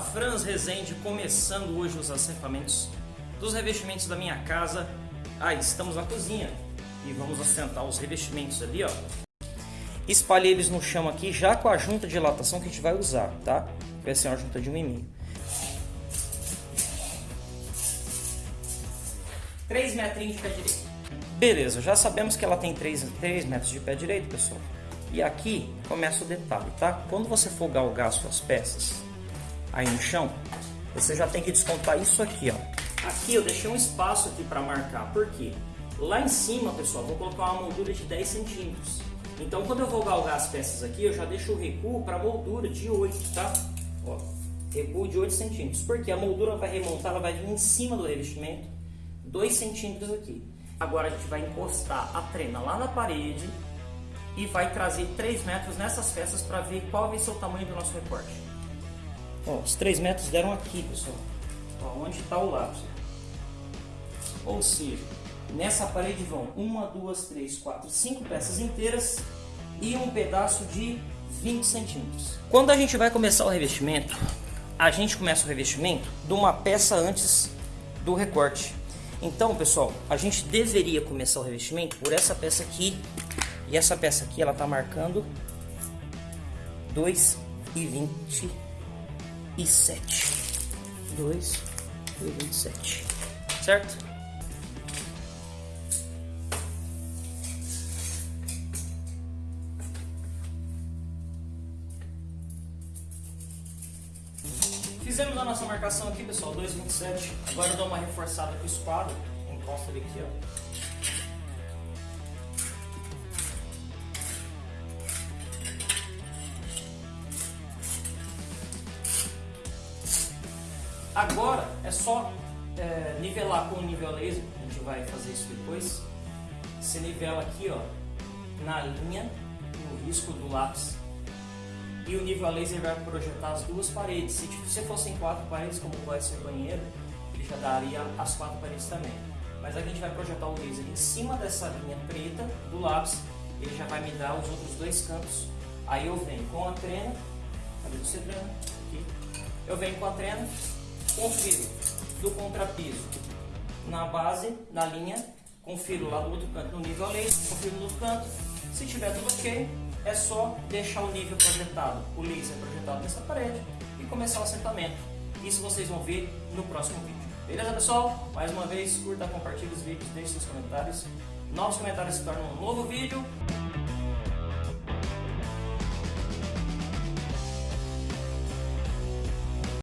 Franz Rezende começando hoje os assentamentos dos revestimentos da minha casa. Ah, estamos na cozinha e vamos assentar os revestimentos ali, ó. Espalhei eles no chão aqui já com a junta de dilatação que a gente vai usar, tá? Vai ser uma junta de um e meio. 3 metrinhos de pé direito. Beleza, já sabemos que ela tem 3, 3 metros de pé direito, pessoal. E aqui começa o detalhe, tá? Quando você for galgar suas peças aí no chão, você já tem que descontar isso aqui, ó. Aqui eu deixei um espaço aqui para marcar, por quê? Lá em cima, pessoal, vou colocar uma moldura de 10 centímetros. Então, quando eu vou galgar as peças aqui, eu já deixo o recuo para moldura de 8, tá? Ó, recuo de 8 centímetros. Porque a moldura vai remontar, ela vai vir em cima do revestimento, 2 centímetros aqui. Agora a gente vai encostar a trena lá na parede e vai trazer 3 metros nessas peças para ver qual vai ser o tamanho do nosso recorte. Ó, os 3 metros deram aqui, pessoal. Ó, onde está o lápis. Ou seja, nessa parede vão 1, 2, 3, 4, 5 peças inteiras e um pedaço de 20 centímetros. Quando a gente vai começar o revestimento, a gente começa o revestimento de uma peça antes do recorte. Então, pessoal, a gente deveria começar o revestimento por essa peça aqui. E essa peça aqui, ela tá marcando 2,27. 2,27. Certo? Fizemos a nossa marcação aqui, pessoal, 2,27. Agora eu dou uma reforçada com o esquadro. Encosta ele aqui, ó. Agora é só é, nivelar com o nível laser, a gente vai fazer isso depois. Você nivela aqui, ó, na linha, no risco do lápis e o nível laser vai projetar as duas paredes. Se tipo, você fossem quatro paredes, como vai ser o banheiro, ele já daria as quatro paredes também. Mas aqui a gente vai projetar o laser em cima dessa linha preta do lápis, ele já vai me dar os outros dois cantos. Aí eu venho com a trena, cadê você trena? Aqui. Eu venho com a trena, confiro do contrapiso na base, na linha, confiro lá do outro canto no nível a laser, confiro no canto. Se tiver tudo ok, é só deixar o nível projetado, o laser projetado nessa parede e começar o assentamento. Isso vocês vão ver no próximo vídeo. Beleza, pessoal? Mais uma vez, curta, compartilhe os vídeos, deixe seus comentários. Novos comentários se tornam um novo vídeo.